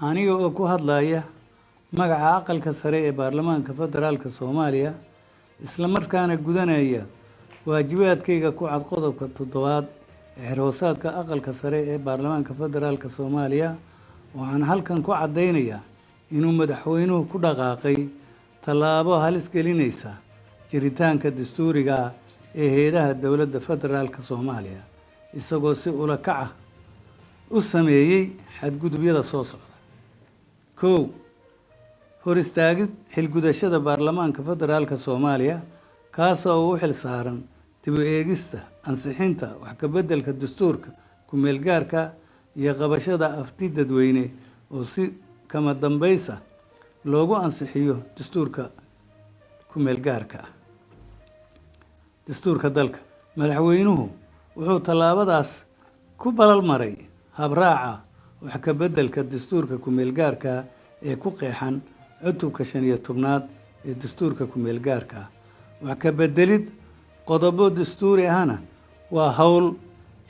aniga oo ku hadlaya magaca aqalka sare ee baarlamaanka federaalka soomaaliya isla markaana gudanaya waajibaadkayga ku cad qodobka toddobaad ee xerhoosaadka aqalka sare ee baarlamaanka federaalka soomaaliya waxaan halkan ku caddaynayaa inuu madaxweynuhu ku dhaqaaqay tallaabo halis gelinaysa jiritaanka dastuuriga ah ee heedaha dowladda federaalka soomaaliya isagoo si ula kac ah u sameeyey xadgudubyada soo socda kow hor istaagid xilgudashada baarlamaanka federaalka soomaaliya kaasoo u xil saaran dib u eegista ansixinta wax ka beddelka dastuurka ku-meelgaarka iyo qabashada afti dadweyne oo si kama dambaysa loogu ansixiyo dastuurka ku-meelgaarka ah. Dastuurka dalka. Madaxweynuhu wuxuu tallaabadaas ku balal maray habraaca wax ka beddelka dastuurka ku-meelgaarka ee ku qeexan cutubka shan iyo tobnaad ee dastuurka ku-meelgaarka ah. Wax ka beddelid qodobo dastuuri ahna waa howl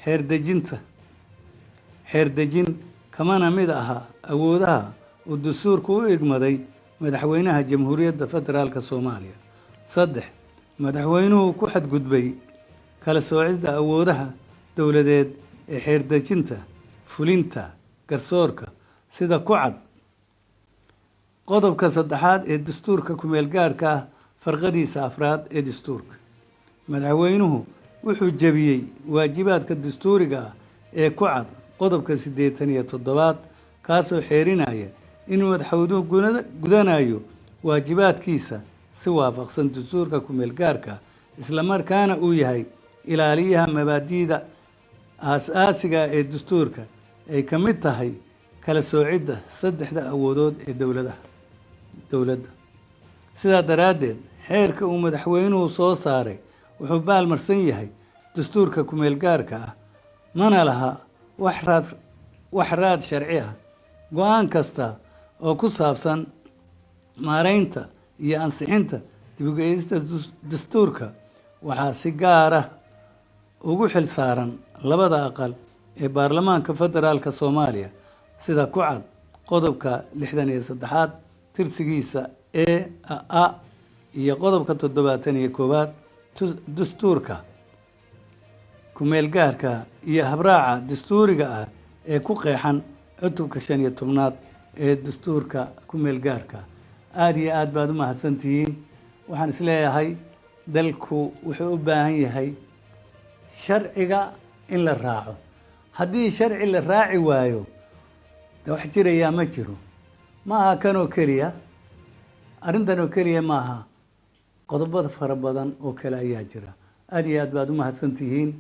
xeerdejinta xeerdejin kamana mid aha awoodaha uu dastuurku u igmaday madaxweynaha jamhuuriyadda federaalka soomaaliya. Saddex madaxweynuhu ku xadgudbay kala soocisda awoodaha dowladeed ee xeerdejinta fulinta garsoorka sida ku cad qodobka saddexaad ee dastuurka ku-meelgaarhka ah farqadiisa afraad ee dastuurka. Madaxweynuhu wuxuu jebiyey waajibaadka dastuuriga ah ee ku cad qodobka siddeetan iyo toddobaad kaasoo xeerinaya inuu madaxweynuhu gudanayo waajibaadkiisa si waafaqsan dastuurka ku-meelgaarka islamarkaana uu yahay ilaaliyaha mabaadi'da aas-aasiga ee dastuurka ay ka mid tahay kala soocidda saddexda awoodood ee dowladaha dowladda. Sidaa daraaddeed xeerka uu madaxweynuhu soo saaray wuxuu baalmarsan yahay dastuurka ku-meelgaarka ah. Mana laha wax raad wax raad sharci ah. Go'aan kasta oo ku saabsan maareynta iyo ansixinta dib-u-geeyista dastuurka waxaa si gaara ugu xil saaran labada aqal ee baarlamaanka federaalka soomaaliya sida ku cad qodobka lixdan iyo saddexaad tirsigiisa e a iyo qodobka toddobaatan iyo koowaad dastuurka ku-meelgaarka iyo habraaca dastuuriga ah ee ku qeexan cutubka shan iyo tobnaad ee dastuurka ku-meelgaarka aada iyo aad baad u mahadsantihiin. Waxaan is leeyahay dalku wuxuu u baahan yahay sharciga in la raaco. Haddii sharci la raaci waayo wax jirayaa ma jiro ma aha kan oo keliya arrintan oo keliya ma aha qodobada fara badan oo kale ayaa jira. Aada iyo aad baad u mahadsantihiin